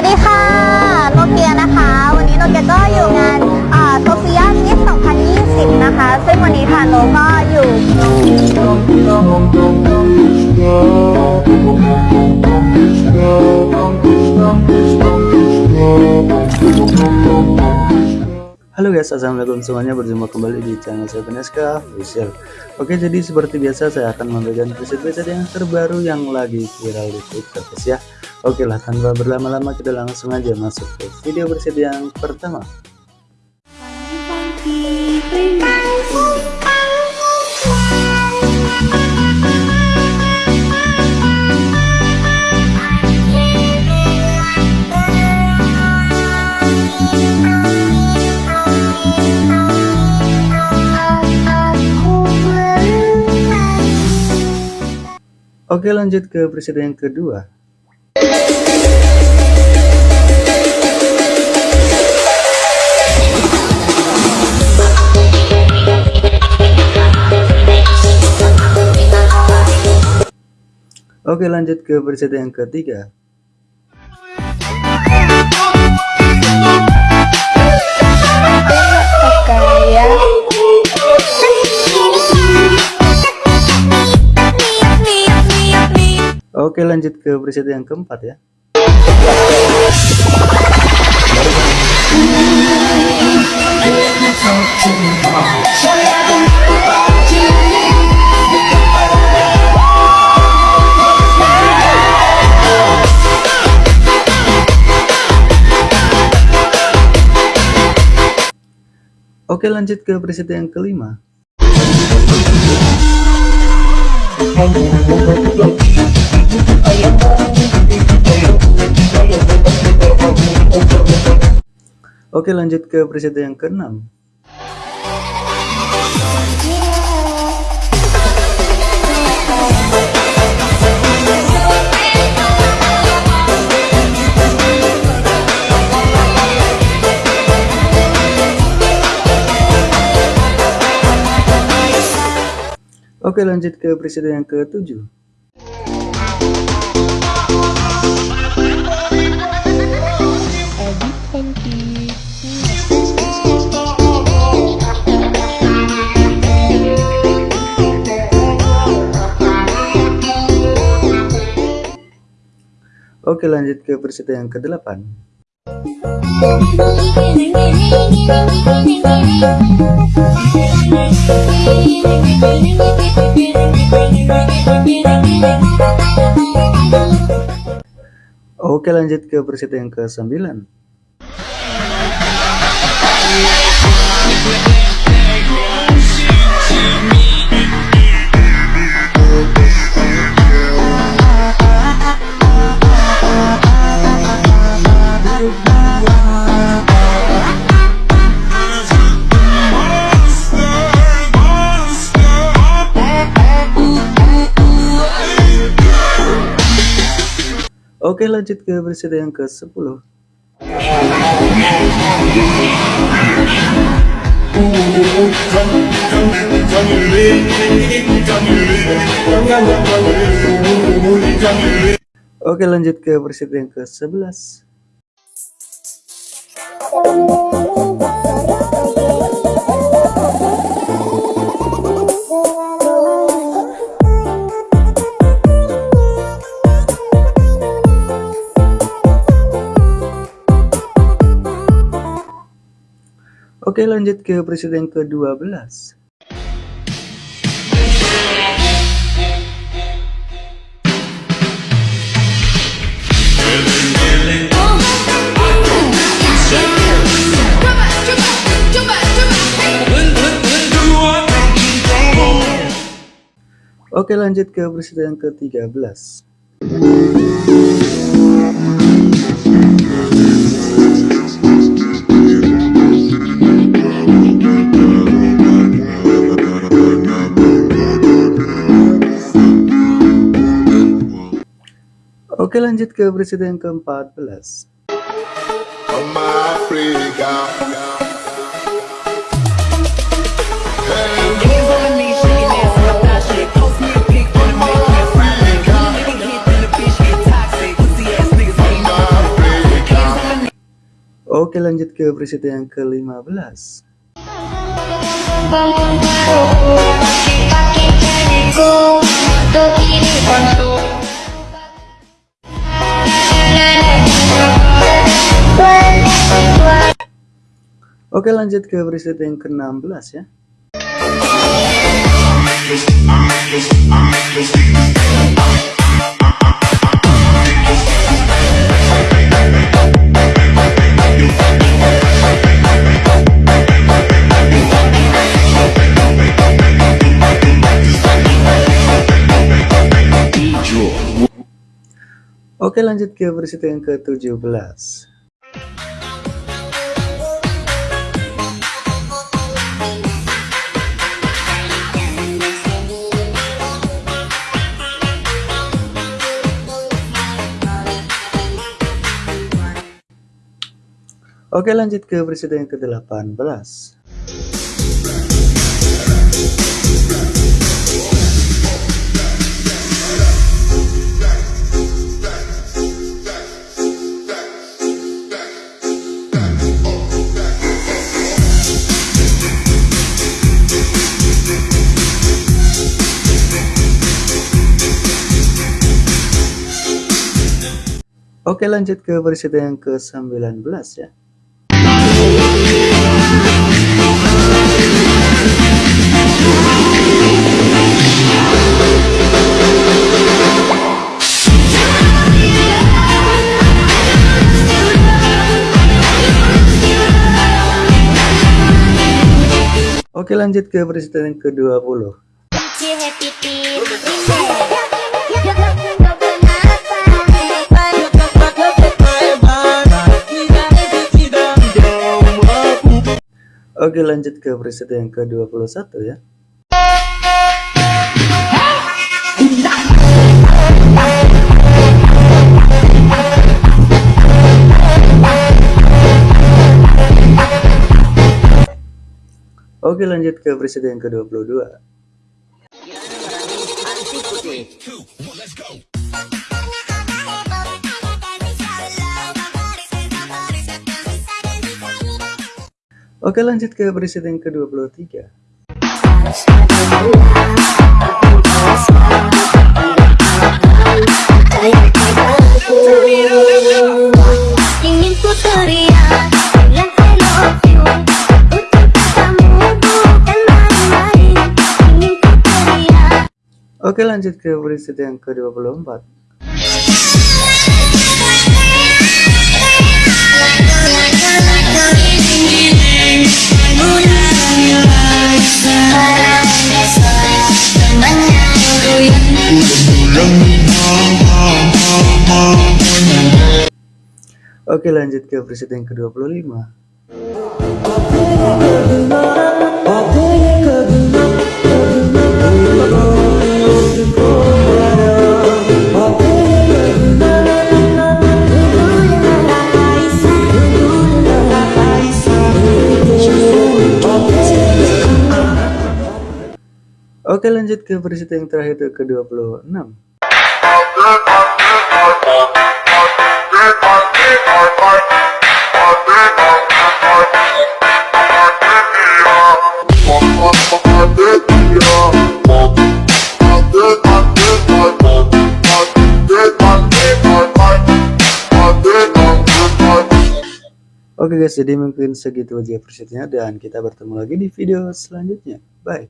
วัสดีค่ะโนเกียนะคะ วันนี้โนเกียก็อยู่งานโซเฟียมิส2020 นะคะ ซึ่งวันนี้ค่ะโนก็อยู่ Halo guys, assalamualaikum semuanya berjumpa kembali di channel saya Beneska Official. Oke, jadi seperti biasa saya akan memberikan preset-preset yang terbaru yang lagi viral di Twitter guys ya. Oke lah, tanpa berlama-lama kita langsung aja masuk ke video preset yang pertama. Oke lanjut ke presiden yang kedua. Oke lanjut ke presiden yang ketiga Oke lanjut ke presiden yang keempat ya. Oke lanjut ke presiden yang kelima Oke lanjut ke presiden yang keenam. Oke lanjut ke presiden yang ke-7 Oke lanjut ke presiden yang ke-8 Oke lanjut ke presiden yang ke-9 Oke lanjut ke presiden yang ke-10 Oke lanjut ke presiden yang ke-11 Oke lanjut ke presiden ke-12 Oke lanjut ke presiden ke-13 Oke lanjut ke presiden ke-14 Africa. Oke lanjut ke preset yang ke-15 Oke lanjut ke preset yang ke-16 ya. Oke lanjut ke preset yang ke-17 Oke lanjut ke presiden yang ke-18 Oke lanjut ke presiden yang ke-19 ya Oke lanjut ke presiden yang ke-20 Oke lanjut ke presiden yang ke-21 ya Oke lanjut ke presiden yang ke-22 Oke lanjut ke presiden yang ke-23 Oke lanjut ke presiden yang ke-24 Oke lanjut ke presiden yang ke-25 Oke lanjut ke presiden yang terakhir ke ke-26 Oke guys, jadi mungkin segitu aja presetnya dan kita bertemu lagi di video selanjutnya. Bye.